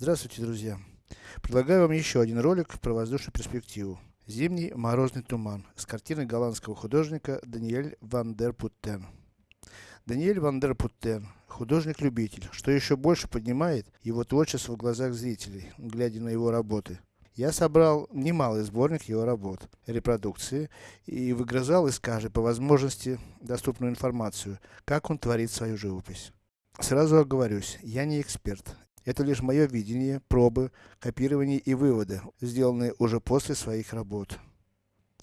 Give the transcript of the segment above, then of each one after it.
Здравствуйте, друзья! Предлагаю вам еще один ролик про воздушную перспективу. Зимний морозный туман с картины голландского художника Даниэль ван дер Путтен. Даниэль ван дер Путтен – художник-любитель, что еще больше поднимает его творчество в глазах зрителей, глядя на его работы. Я собрал немалый сборник его работ, репродукции, и выгрызал из каждой по возможности доступную информацию, как он творит свою живопись. Сразу оговорюсь, я не эксперт, это лишь мое видение, пробы, копирование и выводы, сделанные уже после своих работ.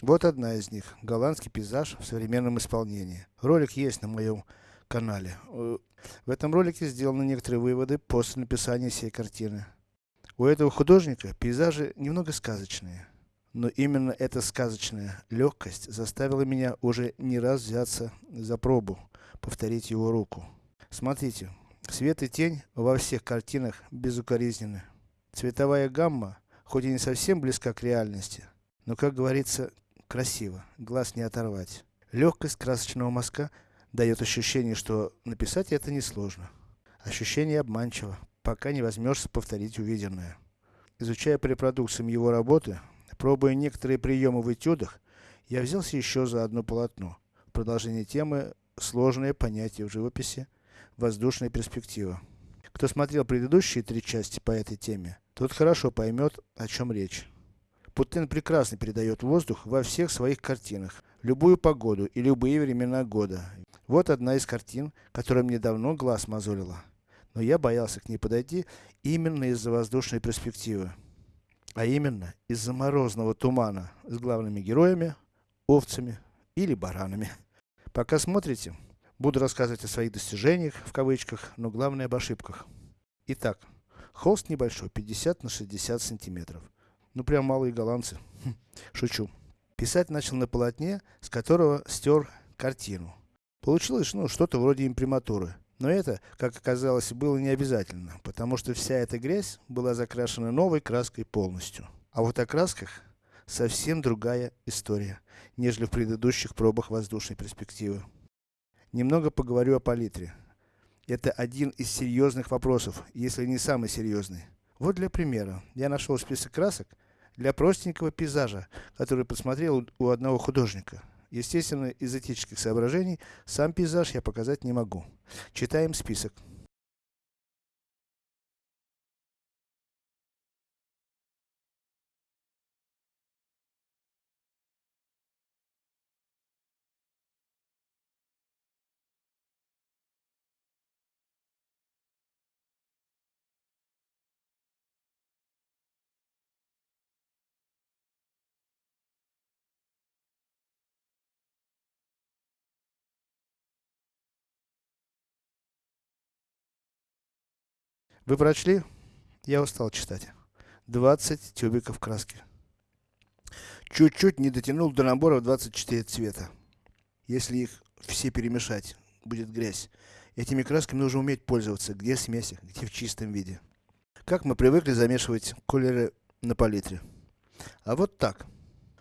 Вот одна из них. Голландский пейзаж в современном исполнении. Ролик есть на моем канале. Э, в этом ролике сделаны некоторые выводы после написания всей картины. У этого художника пейзажи немного сказочные. Но именно эта сказочная легкость заставила меня уже не раз взяться за пробу, повторить его руку. Смотрите, Свет и тень во всех картинах безукоризненны. Цветовая гамма, хоть и не совсем близка к реальности, но, как говорится, красиво, глаз не оторвать. Легкость красочного мазка дает ощущение, что написать это несложно. Ощущение обманчиво, пока не возьмешься повторить увиденное. Изучая по его работы, пробуя некоторые приемы в этюдах, я взялся еще за одно полотно. Продолжение темы сложное понятие в живописи воздушная перспектива. Кто смотрел предыдущие три части по этой теме, тот хорошо поймет, о чем речь. Путин прекрасно передает воздух во всех своих картинах, любую погоду и любые времена года. Вот одна из картин, которая мне давно глаз мозолила. Но я боялся к ней подойти именно из-за воздушной перспективы. А именно, из-за морозного тумана с главными героями, овцами или баранами. Пока смотрите, Буду рассказывать о своих достижениях, в кавычках, но главное об ошибках. Итак, холст небольшой, 50 на 60 сантиметров. Ну прям малые голландцы. Хм, шучу. Писать начал на полотне, с которого стер картину. Получилось, ну, что-то вроде имприматуры. Но это, как оказалось, было не обязательно, потому что вся эта грязь была закрашена новой краской полностью. А вот о красках совсем другая история, нежели в предыдущих пробах воздушной перспективы. Немного поговорю о палитре. Это один из серьезных вопросов, если не самый серьезный. Вот для примера, я нашел список красок для простенького пейзажа, который посмотрел у одного художника. Естественно, из этических соображений, сам пейзаж я показать не могу. Читаем список. Вы прочли? Я устал читать. 20 тюбиков краски. Чуть-чуть не дотянул до набора в 24 цвета. Если их все перемешать, будет грязь. Этими красками нужно уметь пользоваться, где в смесях, где в чистом виде. Как мы привыкли замешивать колеры на палитре. А вот так.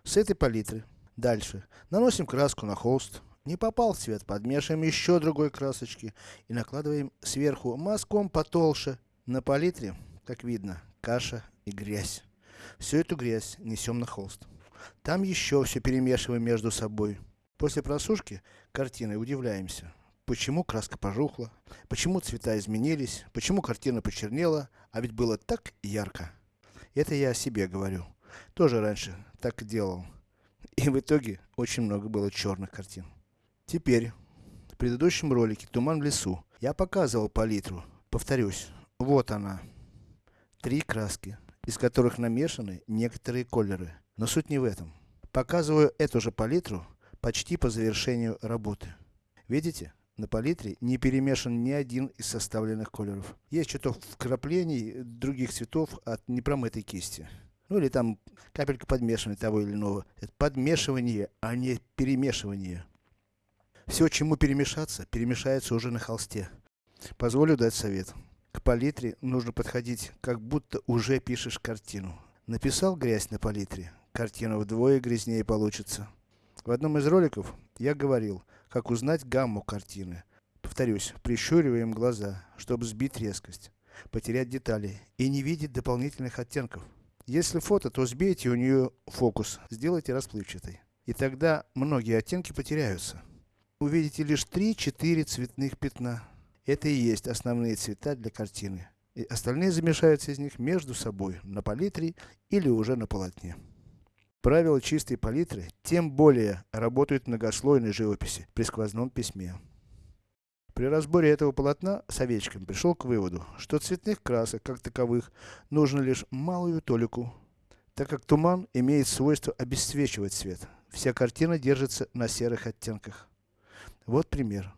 С этой палитры. Дальше. Наносим краску на холст. Не попал цвет, подмешиваем еще другой красочки. И накладываем сверху мазком потолще на палитре, как видно, каша и грязь. Всю эту грязь несем на холст. Там еще все перемешиваем между собой. После просушки картины удивляемся. Почему краска пожухла, почему цвета изменились, почему картина почернела, а ведь было так ярко. Это я о себе говорю. Тоже раньше так делал. И в итоге очень много было черных картин. Теперь, в предыдущем ролике «Туман в лесу» я показывал палитру. Повторюсь, вот она. Три краски, из которых намешаны некоторые колеры. Но суть не в этом. Показываю эту же палитру почти по завершению работы. Видите? На палитре не перемешан ни один из составленных колеров. Есть чуток вкраплений других цветов от непромытой кисти. Ну или там капелька подмешивания того или иного. Это подмешивание, а не перемешивание. Все, чему перемешаться, перемешается уже на холсте. Позволю дать совет. К палитре нужно подходить, как будто уже пишешь картину. Написал грязь на палитре, картина вдвое грязнее получится. В одном из роликов я говорил, как узнать гамму картины. Повторюсь, прищуриваем глаза, чтобы сбить резкость. потерять детали и не видеть дополнительных оттенков. Если фото, то сбейте у нее фокус, сделайте расплывчатой. И тогда многие оттенки потеряются. Увидите лишь 3-4 цветных пятна. Это и есть основные цвета для картины. И остальные замешаются из них между собой, на палитре или уже на полотне. Правила чистой палитры, тем более, работают в многослойной живописи, при сквозном письме. При разборе этого полотна Советчиком пришел к выводу, что цветных красок, как таковых, нужно лишь малую толику, так как туман имеет свойство обесцвечивать цвет. Вся картина держится на серых оттенках. Вот пример.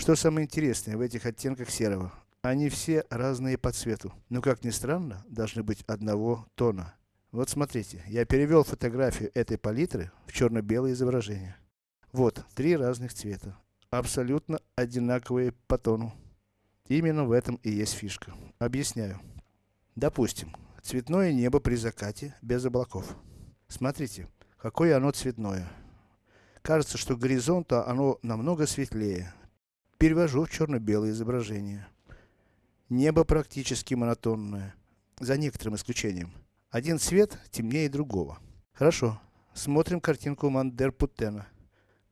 Что самое интересное в этих оттенках серого? Они все разные по цвету, но как ни странно, должны быть одного тона. Вот смотрите, я перевел фотографию этой палитры в черно-белое изображение. Вот, три разных цвета абсолютно одинаковые по тону. Именно в этом и есть фишка. Объясняю. Допустим, цветное небо при закате, без облаков. Смотрите, какое оно цветное. Кажется, что горизонта оно намного светлее. Перевожу в черно-белое изображение. Небо практически монотонное, за некоторым исключением. Один цвет темнее другого. Хорошо, смотрим картинку Мандер Путтена.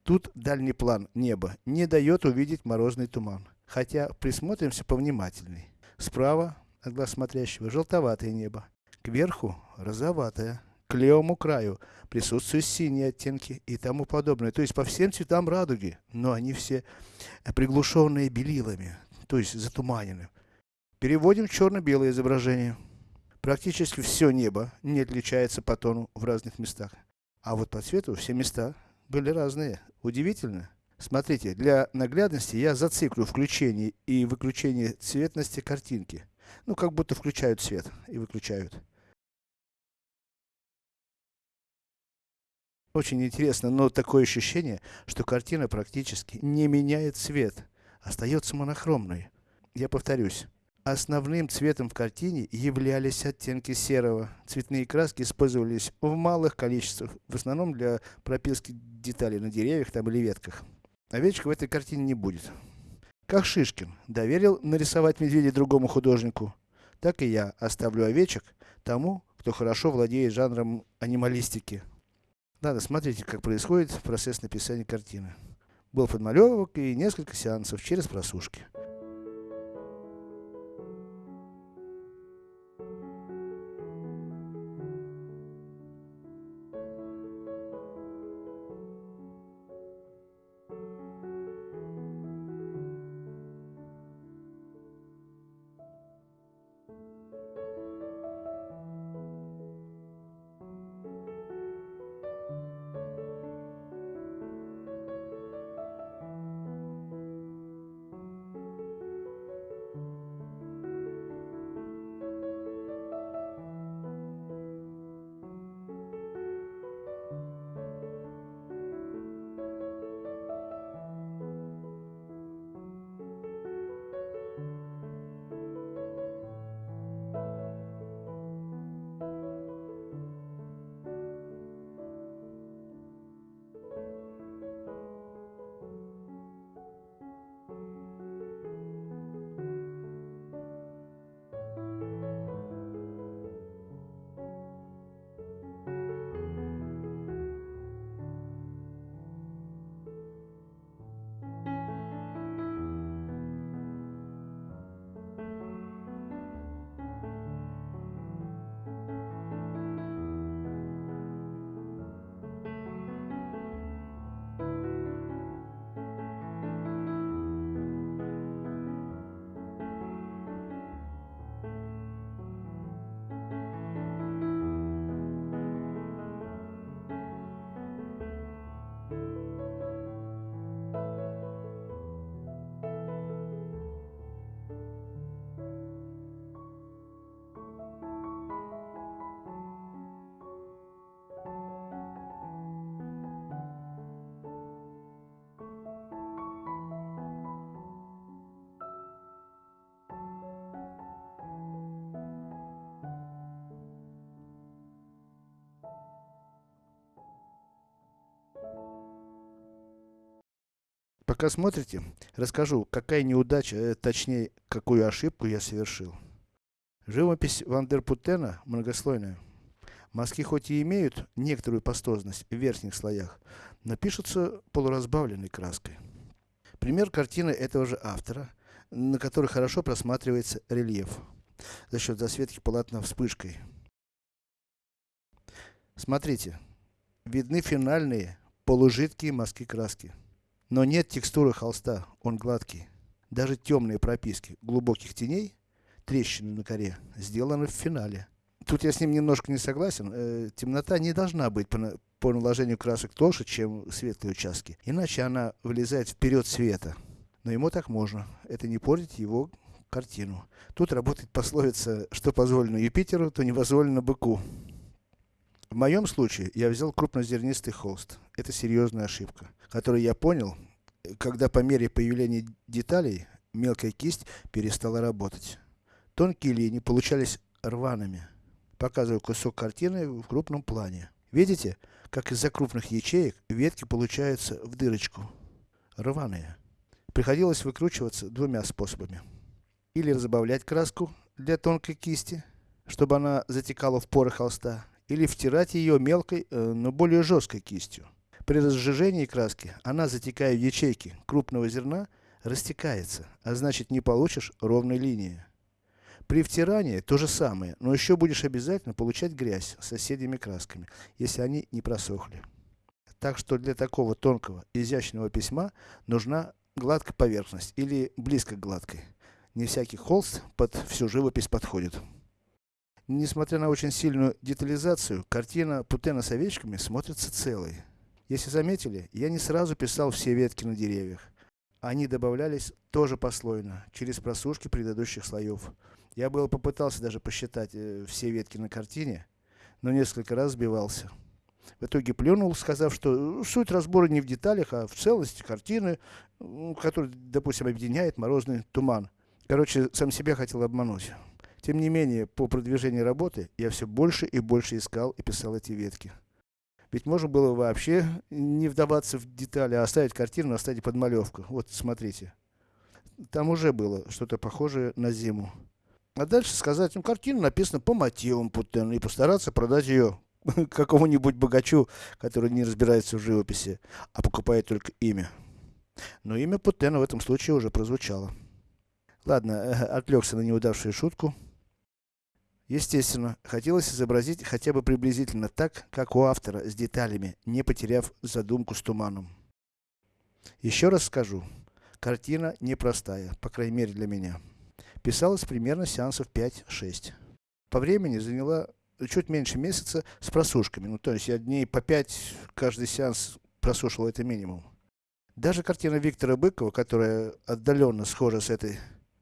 Тут дальний план неба не дает увидеть морозный туман. Хотя, присмотримся повнимательней. Справа, от глаз смотрящего, желтоватое небо. Кверху, розоватое. К левому краю присутствуют синие оттенки и тому подобное. То есть по всем цветам радуги. Но они все приглушенные белилами. То есть затуманены. Переводим черно-белое изображение. Практически все небо не отличается по тону в разных местах. А вот по цвету все места были разные. Удивительно. Смотрите, для наглядности я зациклю включение и выключение цветности картинки. Ну, как будто включают свет и выключают. Очень интересно, но такое ощущение, что картина практически не меняет цвет. Остается монохромной. Я повторюсь. Основным цветом в картине являлись оттенки серого. Цветные краски использовались в малых количествах, в основном для прописки деталей на деревьях там или ветках. Овечка в этой картине не будет. Как Шишкин доверил нарисовать медведя другому художнику, так и я оставлю овечек тому, кто хорошо владеет жанром анималистики. Надо смотрите, как происходит процесс написания картины. Был подмалевок и несколько сеансов через просушки. Пока смотрите, расскажу, какая неудача, точнее, какую ошибку я совершил. Живопись Вандерпутена многослойная. Мазки хоть и имеют некоторую пастозность в верхних слоях, но пишутся полуразбавленной краской. Пример картины этого же автора, на которой хорошо просматривается рельеф, за счет засветки полотна вспышкой. Смотрите, видны финальные, полужидкие мазки краски. Но нет текстуры холста, он гладкий. Даже темные прописки глубоких теней трещины на коре сделаны в финале. Тут я с ним немножко не согласен. Э, темнота не должна быть по, по наложению красок толще, чем светлые участки. Иначе она вылезает вперед света. Но ему так можно. Это не портит его картину. Тут работает пословица, что позволено Юпитеру, то не позволено быку. В моем случае, я взял крупнозернистый холст. Это серьезная ошибка, которую я понял, когда по мере появления деталей, мелкая кисть перестала работать. Тонкие линии получались рваными. Показываю кусок картины в крупном плане. Видите, как из-за крупных ячеек ветки получаются в дырочку. Рваные. Приходилось выкручиваться двумя способами. Или разбавлять краску для тонкой кисти, чтобы она затекала в поры холста, или втирать ее мелкой, э, но более жесткой кистью. При разжижении краски, она затекая в ячейки крупного зерна, растекается, а значит не получишь ровной линии. При втирании то же самое, но еще будешь обязательно получать грязь с соседними красками, если они не просохли. Так что для такого тонкого, изящного письма нужна гладкая поверхность или близко к гладкой. Не всякий холст под всю живопись подходит. Несмотря на очень сильную детализацию, картина Путена с овечками смотрится целой. Если заметили, я не сразу писал все ветки на деревьях. Они добавлялись тоже послойно, через просушки предыдущих слоев. Я было попытался даже посчитать э, все ветки на картине, но несколько раз сбивался. В итоге плюнул, сказав, что суть разбора не в деталях, а в целости картины, которая, допустим, объединяет морозный туман. Короче, сам себя хотел обмануть. Тем не менее, по продвижению работы, я все больше и больше искал и писал эти ветки. Ведь можно было вообще не вдаваться в детали, а оставить картину, оставить подмалевку. Вот, смотрите. Там уже было что-то похожее на зиму. А дальше сказать, ну, картина написана по мотивам Путена, и постараться продать ее какому-нибудь богачу, который не разбирается в живописи, а покупает только имя. Но имя Путена в этом случае уже прозвучало. Ладно, э, отвлекся на неудавшую шутку. Естественно, хотелось изобразить хотя бы приблизительно так, как у автора, с деталями, не потеряв задумку с туманом. Еще раз скажу, картина непростая, по крайней мере для меня. Писалось примерно сеансов 5-6. По времени заняла чуть меньше месяца с просушками. Ну, то есть я дней по 5 каждый сеанс просушивал это минимум. Даже картина Виктора Быкова, которая отдаленно схожа с этой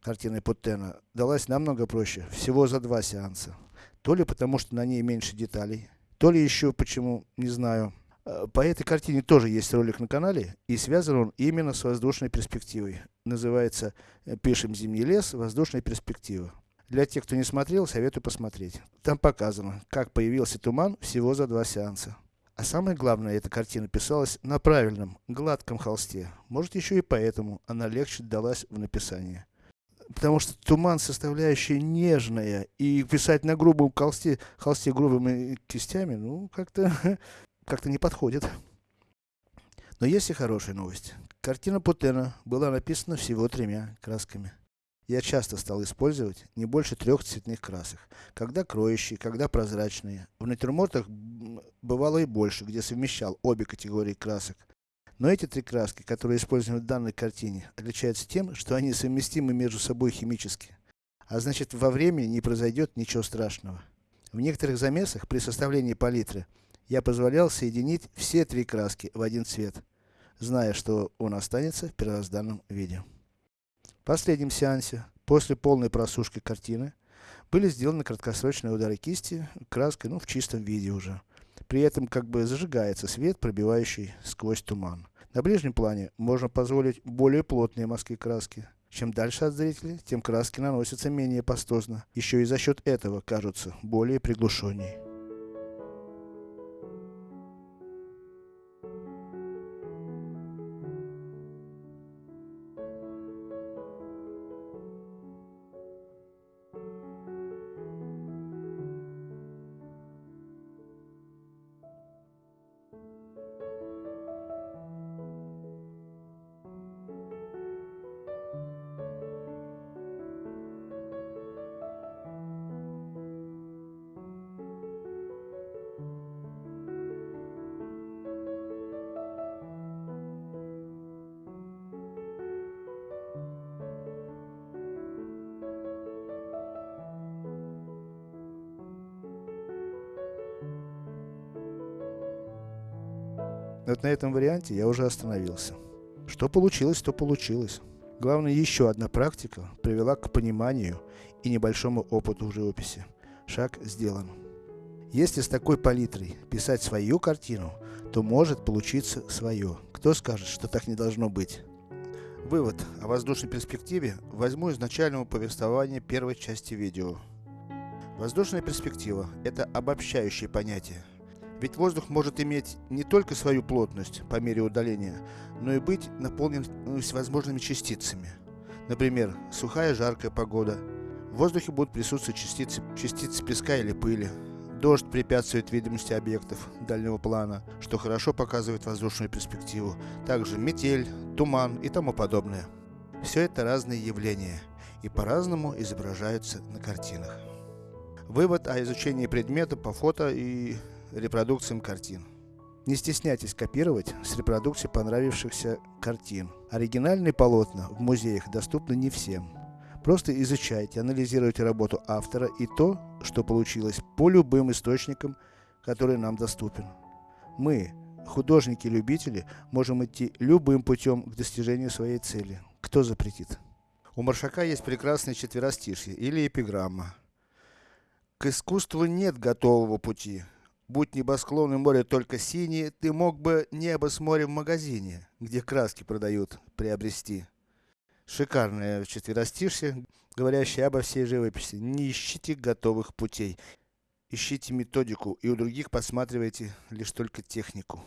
картиной Путтена, далась намного проще, всего за два сеанса. То ли потому, что на ней меньше деталей, то ли еще почему, не знаю. Э, по этой картине тоже есть ролик на канале, и связан он именно с воздушной перспективой. Называется э, «Пишем зимний лес. Воздушная перспектива». Для тех, кто не смотрел, советую посмотреть. Там показано, как появился туман всего за два сеанса. А самое главное, эта картина писалась на правильном, гладком холсте. Может еще и поэтому она легче далась в написании. Потому что туман составляющая нежная, и писать на грубом холсте, холсте грубыми кистями, ну, как-то как-то не подходит. Но есть и хорошая новость. Картина Путена была написана всего тремя красками. Я часто стал использовать не больше трех цветных красок. Когда кроющие, когда прозрачные. В натюрмортах бывало и больше, где совмещал обе категории красок. Но эти три краски, которые используем в данной картине, отличаются тем, что они совместимы между собой химически. А значит, во времени не произойдет ничего страшного. В некоторых замесах при составлении палитры я позволял соединить все три краски в один цвет, зная, что он останется в первозданном виде. В последнем сеансе, после полной просушки картины, были сделаны краткосрочные удары кисти краской, ну, в чистом виде уже. При этом как бы зажигается свет, пробивающий сквозь туман. На ближнем плане можно позволить более плотные мазки краски. Чем дальше от зрителя, тем краски наносятся менее пастозно. Еще и за счет этого кажутся более приглушеннее. Вот на этом варианте я уже остановился. Что получилось, то получилось. Главное, еще одна практика привела к пониманию и небольшому опыту в живописи. Шаг сделан. Если с такой палитрой писать свою картину, то может получиться свое. Кто скажет, что так не должно быть? Вывод о воздушной перспективе возьму из начального повествования первой части видео. Воздушная перспектива – это обобщающее понятие. Ведь воздух может иметь не только свою плотность по мере удаления, но и быть наполнен всевозможными частицами. Например, сухая жаркая погода. В воздухе будут присутствовать частицы, частицы песка или пыли. Дождь препятствует видимости объектов дальнего плана, что хорошо показывает воздушную перспективу. Также метель, туман и тому подобное. Все это разные явления и по-разному изображаются на картинах. Вывод о изучении предмета по фото и репродукциям картин. Не стесняйтесь копировать с репродукции понравившихся картин. Оригинальные полотна в музеях доступны не всем. Просто изучайте, анализируйте работу автора и то, что получилось по любым источникам, которые нам доступен. Мы, художники-любители, можем идти любым путем к достижению своей цели. Кто запретит? У Маршака есть прекрасное четверостишье или эпиграмма. К искусству нет готового пути. Будь небосклон и море только синие, ты мог бы небо с морем в магазине, где краски продают, приобрести. Шикарное четверостишье, говорящее обо всей живописи. Не ищите готовых путей. Ищите методику, и у других посматривайте лишь только технику.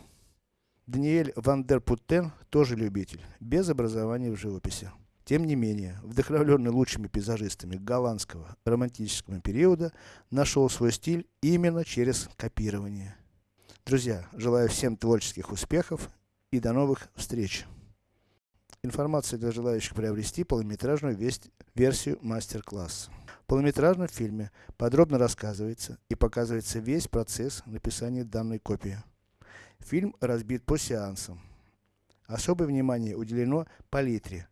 Даниэль Ван дер Путтен тоже любитель, без образования в живописи. Тем не менее, вдохновленный лучшими пейзажистами голландского романтического периода, нашел свой стиль именно через копирование. Друзья, желаю всем творческих успехов и до новых встреч! Информация для желающих приобрести полнометражную версию мастер-класса. В полнометражном фильме подробно рассказывается и показывается весь процесс написания данной копии. Фильм разбит по сеансам. Особое внимание уделено палитре,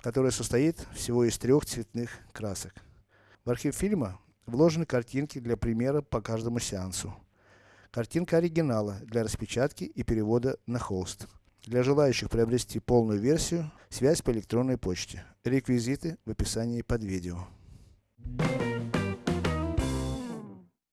которая состоит всего из трех цветных красок. В архив фильма вложены картинки для примера по каждому сеансу. Картинка оригинала для распечатки и перевода на холст. Для желающих приобрести полную версию, связь по электронной почте. Реквизиты в описании под видео.